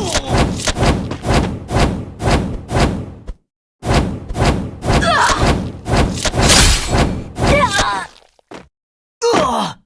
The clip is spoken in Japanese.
うわ。